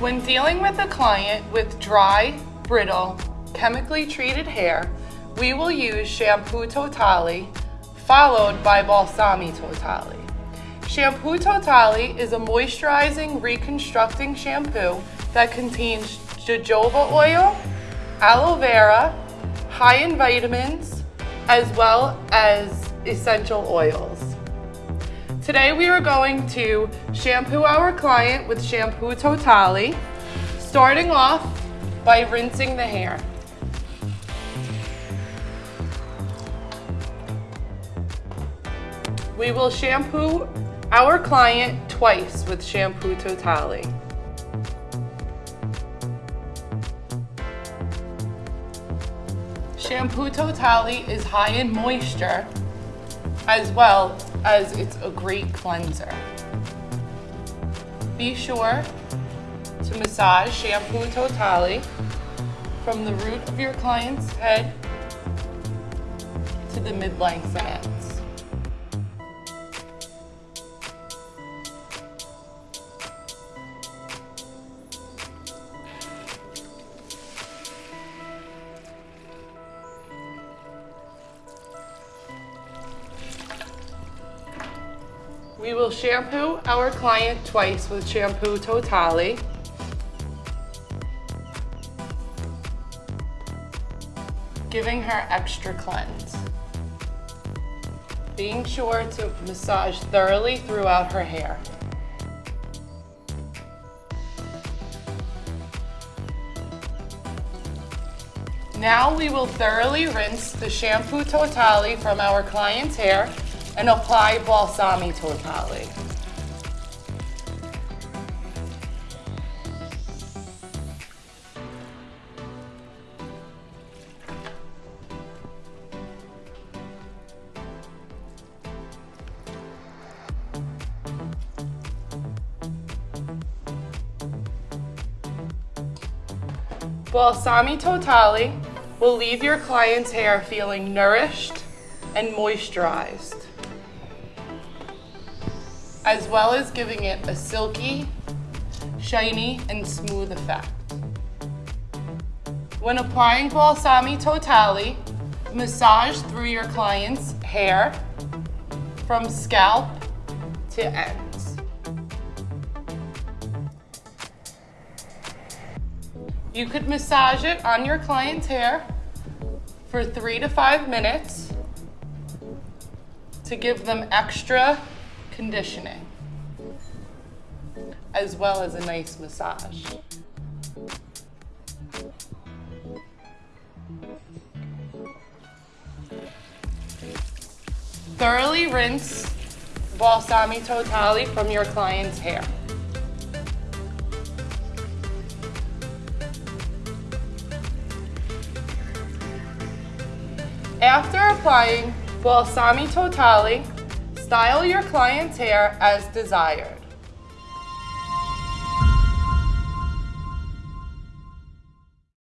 When dealing with a client with dry, brittle, chemically treated hair, we will use Shampoo Totale followed by Balsami Totale. Shampoo Totale is a moisturizing, reconstructing shampoo that contains jojoba oil, aloe vera, high in vitamins, as well as essential oils. Today we are going to shampoo our client with Shampoo Totale, starting off by rinsing the hair. We will shampoo our client twice with Shampoo Totale. Shampoo Totale is high in moisture as well as it's a great cleanser. Be sure to massage Shampoo Totale from the root of your client's head to the mid-length and We will shampoo our client twice with Shampoo Totale. Giving her extra cleanse. Being sure to massage thoroughly throughout her hair. Now we will thoroughly rinse the Shampoo Totale from our client's hair and apply Balsami Totale. Balsami Totale will leave your client's hair feeling nourished and moisturized as well as giving it a silky, shiny, and smooth effect. When applying Balsami Totale, massage through your client's hair from scalp to ends. You could massage it on your client's hair for three to five minutes to give them extra conditioning, as well as a nice massage. Thoroughly rinse Balsami Totale from your client's hair. After applying Balsami Totale, Style your client's hair as desired.